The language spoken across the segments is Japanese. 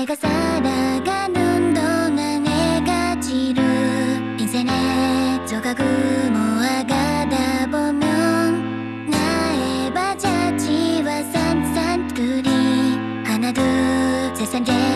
내가 살아가는 동안 해가 지루 인생의 조각을 모아가다 보면 나의 바자지와 산산들이 하나 둘 세상에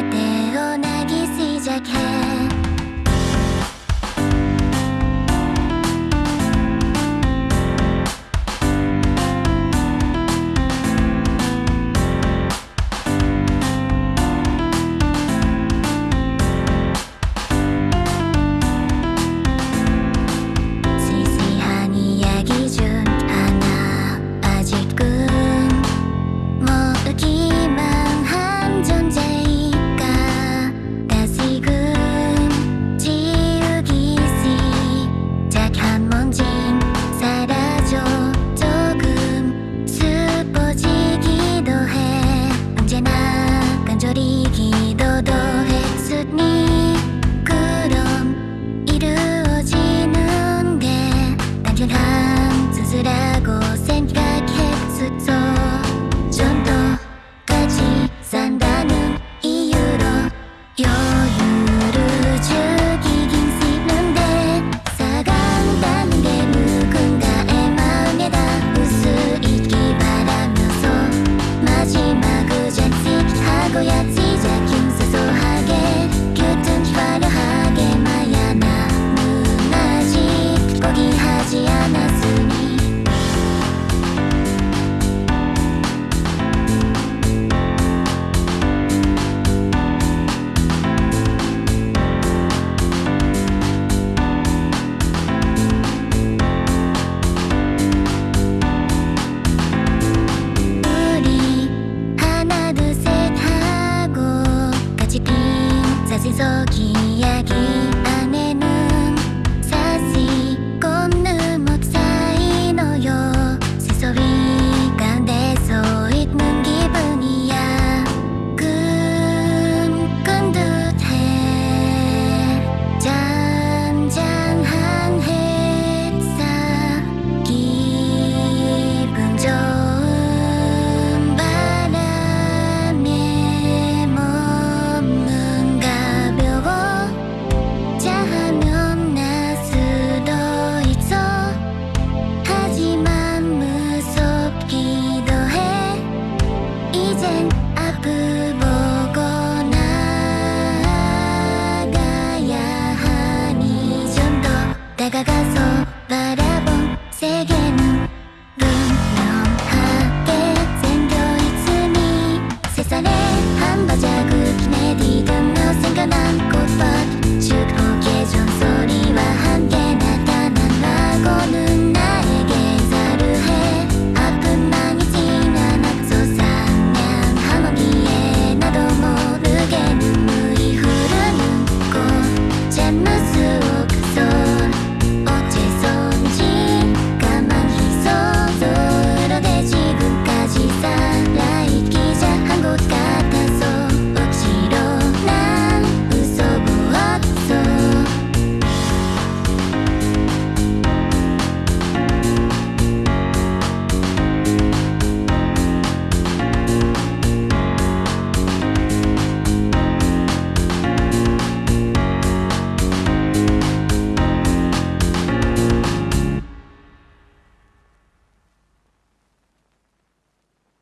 がが